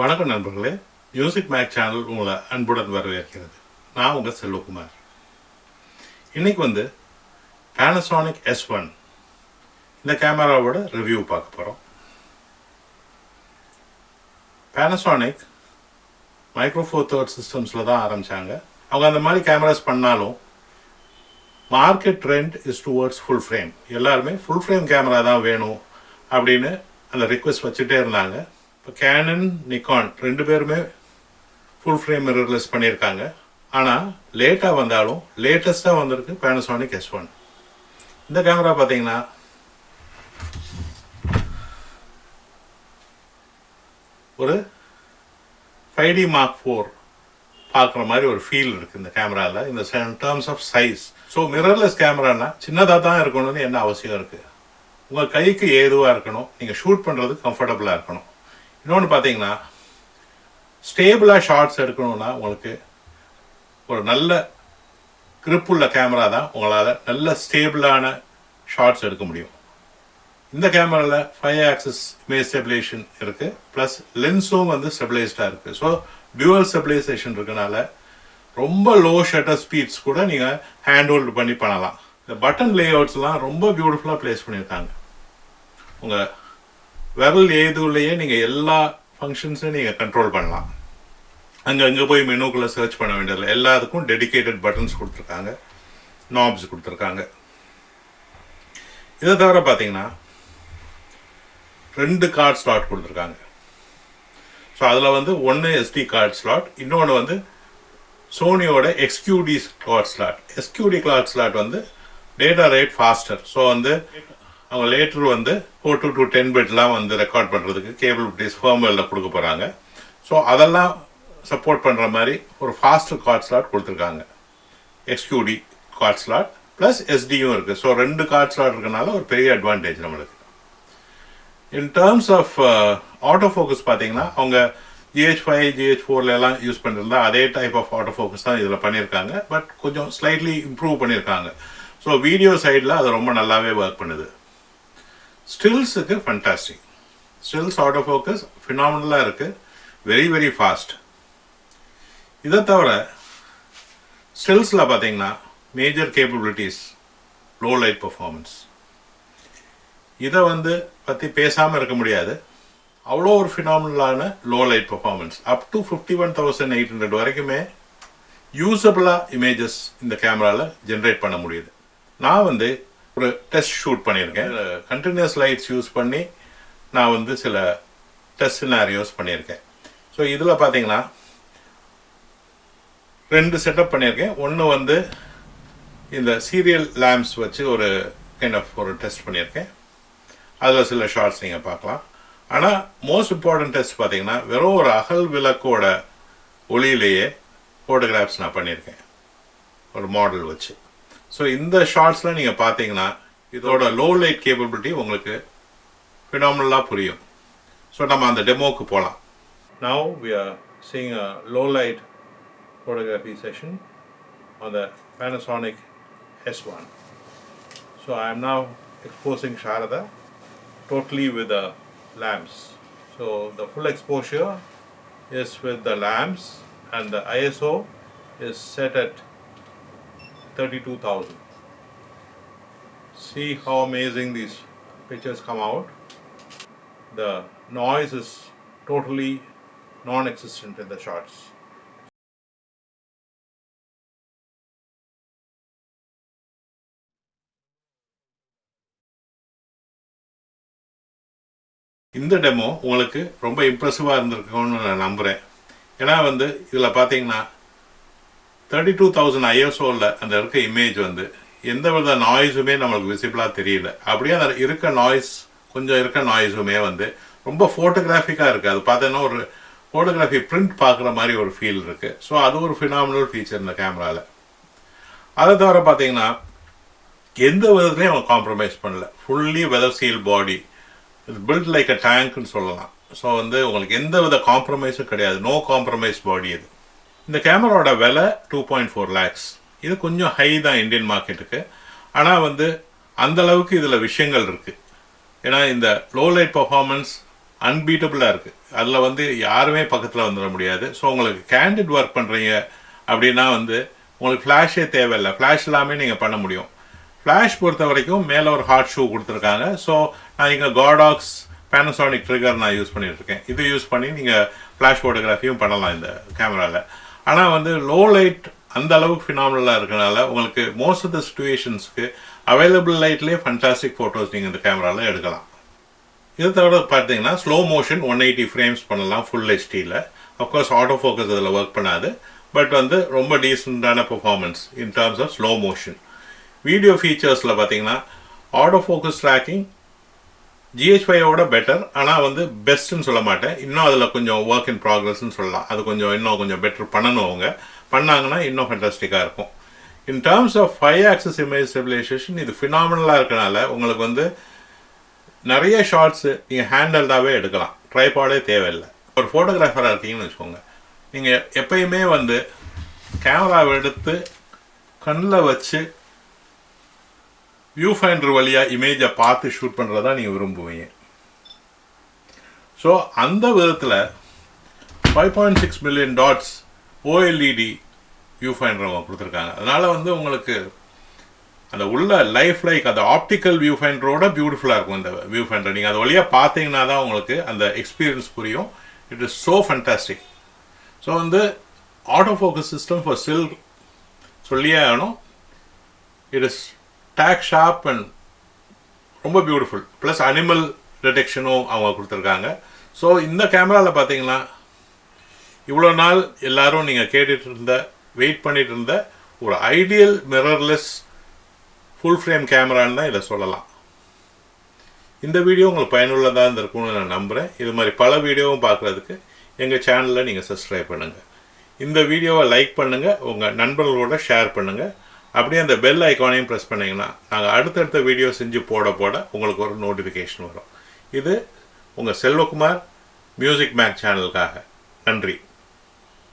வணக்கம் நண்பர்களே. Music make channel உங்களை அன்புடன் வரவேற்கிறது. நான் உங்கள் செல்வகுமார். இன்றைக்கி வந்து பேனசானிக் எஸ் ஒன் இந்த கேமராவோட ரிவ்யூ பார்க்க போகிறோம் பேனசானிக் மைக்ரோஃபோர் தேர்ட் சிஸ்டம்ஸில் தான் ஆரம்பித்தாங்க அவங்க அந்த மாதிரி கேமராஸ் பண்ணாலும் market trend is towards full frame எல்லாருமே ஃபுல் ஃப்ரேம் கேமரா தான் வேணும் அப்படின்னு அந்த ரிக்வெஸ்ட் வச்சுட்டே இருந்தாங்க. இப்போ கேனன் நிக்கான் ரெண்டு பேருமே ஃபுல் ஃப்ரேம் மிரர்லெஸ் பண்ணியிருக்காங்க. ஆனால் லேட்டாக வந்தாலும் லேட்டஸ்ட்டாக வந்திருக்கு பேனசோனிக் எஸ் ஒன் இந்த கேமரா பார்த்தீங்கன்னா ஒரு ஃபைவ் டி மார்க் ஃபோர் பார்க்குற மாதிரி ஒரு ஃபீல் இருக்குது இந்த கேமராவில் இந்த terms of size so mirrorless கேமரானா சின்னதாக தான் இருக்கணும்னு என்ன அவசியம் இருக்குது உங்கள் கைக்கு ஏதுவாக இருக்கணும்? நீங்கள் ஷூட் பண்ணுறது கம்ஃபர்டபுளாக இருக்கணும். இன்னொன்று பார்த்தீங்கன்னா ஸ்டேபிளாக ஷார்ட்ஸ் எடுக்கணும்னா உங்களுக்கு ஒரு நல்ல கிரிப் உள்ள கேமரா தான் உங்களால் நல்ல ஸ்டேபிளான ஷார்ட்ஸ் எடுக்க முடியும். இந்த கேமராவில் ஃபைவ் ஆக்சஸ் இமேஜ் ஸ்டெபிலேஷன் இருக்குது ப்ளஸ் லென்ஸும் வந்து ஸ்டெபிளைஸ்டாக இருக்குது ஸோ டியூவல் ஸ்டெபிலைசேஷன் இருக்கனால ரொம்ப லோ ஷட்டர் ஸ்பீட்ஸ் கூட நீங்கள் ஹேண்ட் ஹோல்டு பண்ணி பண்ணலாம். இந்த பட்டன் லேஅவுட்ஸ்லாம் ரொம்ப பியூட்டிஃபுல்லாக ப்ளேஸ் பண்ணியிருக்காங்க. உங்கள் விரல் ஏதுலையே நீங்கள் எல்லா ஃபங்க்ஷன்ஸையும் நீங்கள் கண்ட்ரோல் பண்ணலாம். அங்கே அங்கே போய் மெனுக்குள்ளே சர்ச் பண்ண வேண்டியதில்லை. எல்லாத்துக்கும் டெடிகேட்டட் பட்டன்ஸ் கொடுத்துருக்காங்க. நாப்ஸ் கொடுத்துருக்காங்க. இதை தவிர பார்த்தீங்கன்னா ரெண்டு கார்ட் ஸ்லாட் கொடுத்துருக்காங்க. ஸோ அதில் வந்து ஒன்று எஸ்டி கார்ட் ஸ்லாட் இன்னொன்று வந்து சோனியோட XQD card slot XQD card slot வந்து டேட்டா ரேட் ஃபாஸ்டர் ஸோ வந்து அவங்க லேட்டர் வந்து ஃபோர் டு டூ டென் பிட்லாம் வந்து ரெக்கார்ட் பண்ணுறதுக்கு கேபிள் பிடிஸ் ஃபேர்ம்வேரில் கொடுக்க போகிறாங்க ஸோ அதெல்லாம் சப்போர்ட் பண்ணுற மாதிரி ஒரு ஃபாஸ்ட் கார்ட் ஸ்லாட் கொடுத்துருக்காங்க. எக்ஸ்கியூடி கார்ட் ஸ்லாட் ப்ளஸ் எஸ்டியும் இருக்குது ஸோ ரெண்டு கார்ட் ஸ்லாட் இருக்கனால ஒரு பெரிய அட்வான்டேஜ் நம்மளுக்கு. In terms of auto focus பார்த்தீங்கன்னா அவங்க ஜிஹெச் ஃபைவ் ஜிஹெச் ஃபோர்ல எல்லாம் யூஸ் பண்ணியிருந்தா அதே டைப் ஆஃப் ஆட்டோ ஃபோக்கஸ் தான் இதில் பண்ணியிருக்காங்க பட் கொஞ்சம் ஸ்லைட்லி இம்ப்ரூவ் பண்ணியிருக்காங்க ஸோ வீடியோ சைடில் அது ரொம்ப நல்லாவே ஒர்க் பண்ணுது. ஸ்டில்ஸுக்கு ஃபண்டாஸ்டிக் ஸ்டில்ஸ் ஆட்டோ ஃபோக்கஸ் ஃபினாமினலாக இருக்குது வெரி வெரி ஃபாஸ்ட் இதை தவிர ஸ்டில்ஸில் பார்த்தீங்கன்னா major capabilities low light performance இதை வந்து பற்றி பேசாமல் இருக்க முடியாது. அவ்வளோ ஒரு ஃபினாமினலான low light performance up to fifty one thousand eight hundred வரைக்குமே யூஸபிளாக இமேஜஸ் இந்த கேமராவில் ஜென்ரேட் பண்ண முடியுது. நான் வந்து ஒரு டெஸ்ட் ஷூட் பண்ணியிருக்கேன். கண்டினியூஸ் லைட்ஸ் யூஸ் பண்ணி நான் வந்து சில டெஸ்ட் சினாரியோஸ் பண்ணியிருக்கேன். ஸோ இதில் பார்த்தீங்கன்னா ரெண்டு செட்டப் பண்ணியிருக்கேன். ஒன்று வந்து இந்த சீரியல் லேம்ப்ஸ் வச்சு ஒரு கைண்ட் ஆஃப் ஒரு டெஸ்ட் பண்ணியிருக்கேன். அதில் சில ஷார்ட்ஸ் நீங்கள் பார்க்கலாம். ஆனால் மோஸ்ட் இம்பார்ட்டன்ட் டெஸ்ட் பார்த்தீங்கன்னா வெறும் ஒரு அகல் விளக்கோட ஒளியிலேயே ஃபோட்டோகிராஃப்ஸ் நான் பண்ணியிருக்கேன். ஒரு மாடல் வச்சு. ஸோ இந்த ஷார்ட்ஸில் நீங்கள் பார்த்தீங்கன்னா இதோட லோ லைட் கேப்பபிலிட்டி உங்களுக்கு ஃபினாமினலாக புரியும் ஸோ நம்ம அந்த டெமோக்கு போகலாம் now we are seeing a low light photography session on the Panasonic S1. So I am now exposing Sharada totally with the lamps. So the full exposure is with the lamps and the ISO is set at 32,000. See how amazing these pictures come out. The noise is totally non-existent in the shots. இந்த demo உங்களுக்கு ரொம்ப இம்ப்ரெசிவாக இருந்திருக்கும்னு நான் நம்புகிறேன் ஏன்னா வந்து இதில் பார்த்தீங்கன்னா தேர்ட்டி டூ தௌசண்ட் ஐஎஸ்ஓவில் அந்த இருக்க இமேஜ் வந்து எந்த வித நாய்ஸுமே நம்மளுக்கு விசிபிளாக தெரியல. அப்படியே அந்த இருக்க நாய்ஸ் கொஞ்சம் இருக்க நாய்ஸுமே வந்து ரொம்ப ஃபோட்டோகிராஃபிக்காக இருக்குது அது பார்த்தீங்கன்னா ஒரு ஃபோட்டோகிராஃபி பிரிண்ட் பார்க்குற மாதிரி ஒரு ஃபீல் இருக்குது ஸோ அது ஒரு ஃபினாமினல் ஃபீச்சர் இந்த கேமராவில் அதை தவிர பார்த்தீங்கன்னா எந்த விதத்துலையும் அவங்க காம்ப்ரமைஸ் பண்ணல. ஃபுல்லி வெதர் சீல் பாடி இது பில்ட் லைக் அ டேங்க்னு சொல்லலாம். ஸோ வந்து உங்களுக்கு எந்த வித காம்ப்ரமைஸும் கிடையாது. நோ காம்ப்ரமைஸ் பாடி இது இந்த கேமராவோட விலை டூ பாயிண்ட் ஃபோர் லேக்ஸ் இது கொஞ்சம் ஹை தான் இந்தியன் மார்க்கெட்டுக்கு ஆனால் வந்து அந்த அளவுக்கு இதில் விஷயங்கள் இருக்குது ஏன்னா இந்த லோ லைட் பர்ஃபார்மன்ஸ் அன்பீட்டபுளாக இருக்குது அதில் வந்து யாருமே பக்கத்தில் வந்துட முடியாது. ஸோ உங்களுக்கு கேண்டிட் ஒர்க் பண்ணுறீங்க அப்படின்னா வந்து உங்களுக்கு ஃப்ளாஷே தேவையில்லை. ஃப்ளாஷ் இல்லாமல் நீங்கள் பண்ண முடியும். ஃப்ளாஷ் பொறுத்த வரைக்கும் மேலே ஒரு ஹாட் ஷூ கொடுத்துருக்காங்க. ஸோ நான் இங்கே காடாக்ஸ் பேனசானிக் ட்ரிகர் நான் யூஸ் பண்ணிகிட்ருக்கேன் இருக்கேன். இது யூஸ் பண்ணி நீங்கள் ஃப்ளாஷ் ஃபோட்டோகிராஃபியும் பண்ணலாம் இந்த கேமராவில் ஆனால் வந்து லோ லைட் அந்த அளவுக்கு ஃபினாமினலாக இருக்கனால உங்களுக்கு மோஸ்ட் ஆஃப் த சுச்சுவேஷன்ஸ்க்கு அவைலபிள் லைட்லேயே ஃபண்டாஸ்டிக் ஃபோட்டோஸ் நீங்கள் இந்த கேமராவில் எடுக்கலாம். இதை தவிர பார்த்தீங்கன்னா slow motion one eighty frames பண்ணலாம் ஃபுல் ஹெச்டியில் அஃப்கோர்ஸ் ஆட்டோ ஃபோக்கஸ் அதில் ஒர்க் பண்ணாது. பட் வந்து ரொம்ப டீசெண்டான performance in terms of slow motion video ஃபீச்சர்ஸில் பார்த்தீங்கன்னா ஆட்டோ ஃபோக்கஸ் ட்ராக்கிங் ஜிஹெச்ஃபையோட பெட்டர் ஆனால் வந்து பெஸ்ட்டுன்னு சொல்ல மாட்டேன். இன்னும் அதில் கொஞ்சம் ஒர்க் இன் ப்ராக்ரஸ்ன்னு சொல்லலாம். அது கொஞ்சம் இன்னும் கொஞ்சம் பெட்டர் பண்ணணும் அவங்க. பண்ணாங்கன்னா இன்னும் ஃபண்டாஸ்டிக்காக இருக்கும். In terms of five axis image stabilization இது ஃபினாமினலாக இருக்கனால உங்களுக்கு வந்து நிறைய ஷார்ட்ஸு நீங்கள் ஹேண்டல்டாகவே எடுக்கலாம். ட்ரைபாடே தேவையில்லை. ஒரு ஃபோட்டோகிராஃபராக இருக்கீங்கன்னு வச்சுக்கோங்க. நீங்கள் எப்பயுமே வந்து கேமராவை எடுத்து கண்ணில் வச்சு வியூ ஃபைண்டர் வழியாக இமேஜை பார்த்து ஷூட் பண்ணுறதா நீங்கள் விரும்புவீங்க. ஸோ அந்த விதத்தில் five point six million dots OLED viewfinder அவங்க கொடுத்துருக்காங்க. அதனால் வந்து உங்களுக்கு அந்த உள்ள லைஃப் லைக் அந்த ஆப்டிக்கல் வியூ ஃபைண்டரோட பியூட்டிஃபுல்லாக இருக்கும் இந்த வியூ ஃபைண்டர் நீங்கள் அது வழியாக பார்த்தீங்கன்னா தான் உங்களுக்கு அந்த எக்ஸ்பீரியன்ஸ் புரியும். It is so fantastic so வந்து ஆட்டோ ஃபோக்கஸ் சிஸ்டம் ஃபார் சில் சொல்லியே ஆகணும். It is tack sharp and ரொம்ப பியூட்டிஃபுல் ப்ளஸ் அனிமல் டிடெக்ஷனும் அவங்க கொடுத்துருக்காங்க. ஸோ இந்த கேமராவில் பார்த்தீங்கன்னா இவ்வளோ நாள் எல்லாரும் நீங்கள் கேட்டுட்டு இருந்த வெயிட் பண்ணிகிட்டு இருந்த ஒரு ஐடியல் மிரர்லெஸ் ஃபுல் ஃப்ரேம் கேமரான்னு தான் இதை சொல்லலாம். இந்த வீடியோ உங்களுக்கு பயனுள்ளதாக இருந்திருக்கும்னு நான் நம்புகிறேன் இது மாதிரி பல வீடியோவும் பார்க்குறதுக்கு எங்கள் சேனலில் நீங்கள் சப்ஸ்கிரைப் பண்ணுங்கள் இந்த வீடியோவை லைக் பண்ணுங்கள் உங்கள் நண்பர்களோட ஷேர் பண்ணுங்கள் அப்படியே அந்த பெல் ஐக்கானையும் ப்ரெஸ் பண்ணிங்கன்னா நாங்கள் அடுத்தடுத்த வீடியோ செஞ்சு போட போட உங்களுக்கு ஒரு நோட்டிஃபிகேஷன் வரும். இது உங்கள் செல்வகுமார் மியூசிக் மேக் சேனலுக்காக நன்றி.